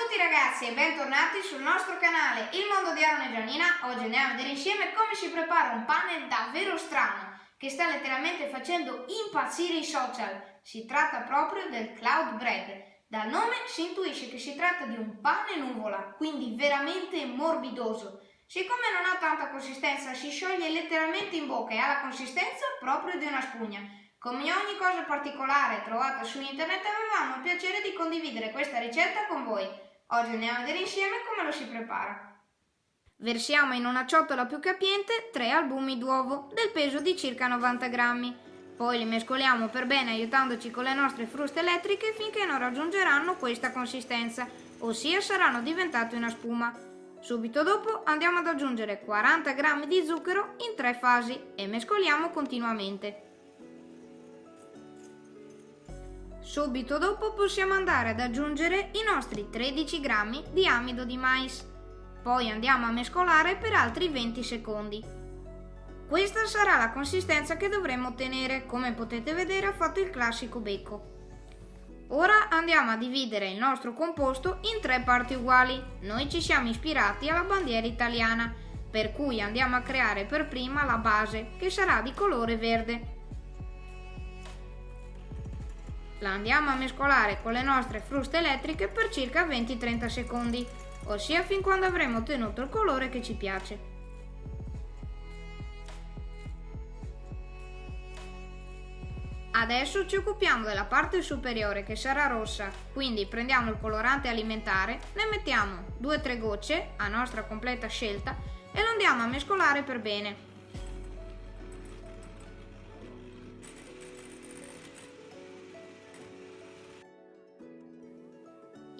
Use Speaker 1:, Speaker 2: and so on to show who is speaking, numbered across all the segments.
Speaker 1: tutti ragazzi e bentornati sul nostro canale Il Mondo di Aaron e Giannina. Oggi andiamo a vedere insieme come si prepara un pane davvero strano che sta letteralmente facendo impazzire i social. Si tratta proprio del cloud bread. Dal nome si intuisce che si tratta di un pane nuvola, quindi veramente morbidoso. Siccome non ha tanta consistenza si scioglie letteralmente in bocca e ha la consistenza proprio di una spugna. Come ogni cosa particolare trovata su internet avevamo il piacere di condividere questa ricetta con voi. Oggi andiamo a vedere insieme come lo si prepara. Versiamo in una ciotola più capiente 3 albumi d'uovo del peso di circa 90 grammi. Poi li mescoliamo per bene aiutandoci con le nostre fruste elettriche finché non raggiungeranno questa consistenza, ossia saranno diventati una spuma. Subito dopo andiamo ad aggiungere 40 g di zucchero in tre fasi e mescoliamo continuamente. Subito dopo possiamo andare ad aggiungere i nostri 13 grammi di amido di mais. Poi andiamo a mescolare per altri 20 secondi. Questa sarà la consistenza che dovremo ottenere, come potete vedere ho fatto il classico becco. Ora andiamo a dividere il nostro composto in tre parti uguali. Noi ci siamo ispirati alla bandiera italiana, per cui andiamo a creare per prima la base, che sarà di colore verde. La andiamo a mescolare con le nostre fruste elettriche per circa 20-30 secondi, ossia fin quando avremo ottenuto il colore che ci piace. Adesso ci occupiamo della parte superiore che sarà rossa, quindi prendiamo il colorante alimentare, ne mettiamo 2-3 gocce a nostra completa scelta e lo andiamo a mescolare per bene.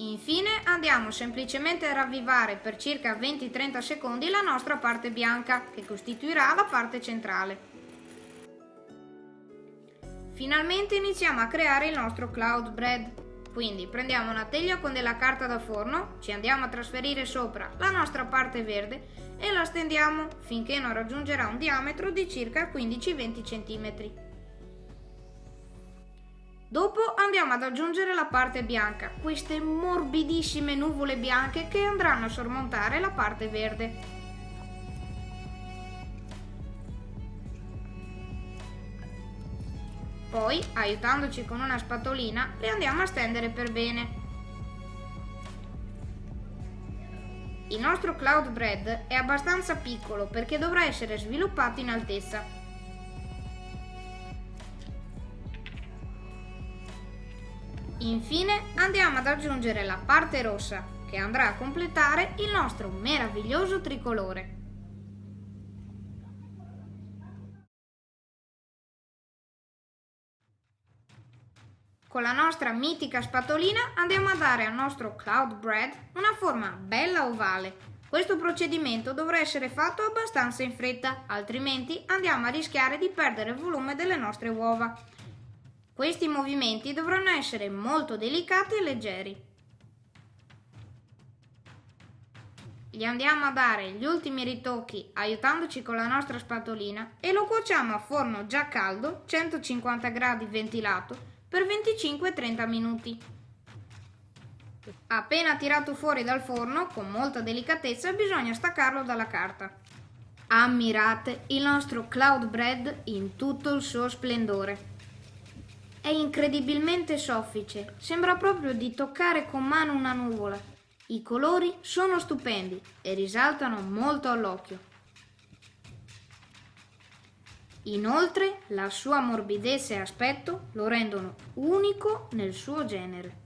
Speaker 1: Infine andiamo semplicemente a ravvivare per circa 20-30 secondi la nostra parte bianca che costituirà la parte centrale. Finalmente iniziamo a creare il nostro cloud bread. Quindi prendiamo una teglia con della carta da forno, ci andiamo a trasferire sopra la nostra parte verde e la stendiamo finché non raggiungerà un diametro di circa 15-20 cm. Dopo andiamo ad aggiungere la parte bianca, queste morbidissime nuvole bianche che andranno a sormontare la parte verde. Poi, aiutandoci con una spatolina, le andiamo a stendere per bene. Il nostro cloud bread è abbastanza piccolo perché dovrà essere sviluppato in altezza. Infine andiamo ad aggiungere la parte rossa che andrà a completare il nostro meraviglioso tricolore. Con la nostra mitica spatolina andiamo a dare al nostro cloud bread una forma bella ovale. Questo procedimento dovrà essere fatto abbastanza in fretta, altrimenti andiamo a rischiare di perdere il volume delle nostre uova. Questi movimenti dovranno essere molto delicati e leggeri. Gli andiamo a dare gli ultimi ritocchi aiutandoci con la nostra spatolina e lo cuociamo a forno già caldo, 150 gradi ventilato, per 25-30 minuti. Appena tirato fuori dal forno, con molta delicatezza bisogna staccarlo dalla carta. Ammirate il nostro cloud bread in tutto il suo splendore. È incredibilmente soffice, sembra proprio di toccare con mano una nuvola. I colori sono stupendi e risaltano molto all'occhio. Inoltre la sua morbidezza e aspetto lo rendono unico nel suo genere.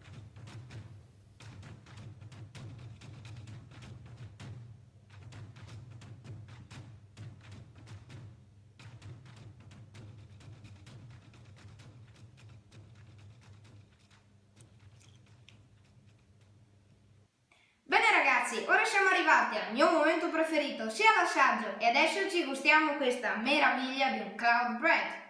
Speaker 1: Ragazzi, ora siamo arrivati al mio momento preferito, sia l'assaggio, e adesso ci gustiamo questa meraviglia di un cloud bread.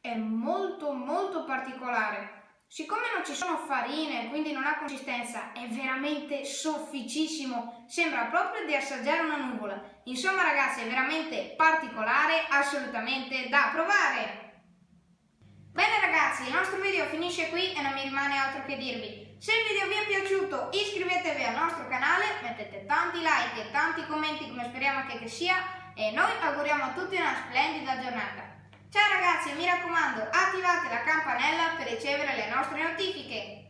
Speaker 1: È molto molto particolare, Siccome non ci sono farine, quindi non ha consistenza, è veramente sofficissimo, sembra proprio di assaggiare una nuvola. Insomma ragazzi, è veramente particolare, assolutamente da provare. Bene ragazzi, il nostro video finisce qui e non mi rimane altro che dirvi. Se il video vi è piaciuto iscrivetevi al nostro canale, mettete tanti like e tanti commenti come speriamo che, sia e noi auguriamo a tutti una splendida giornata. Ciao ragazzi, mi raccomando, attivate la campanella per ricevere le nostre notifiche.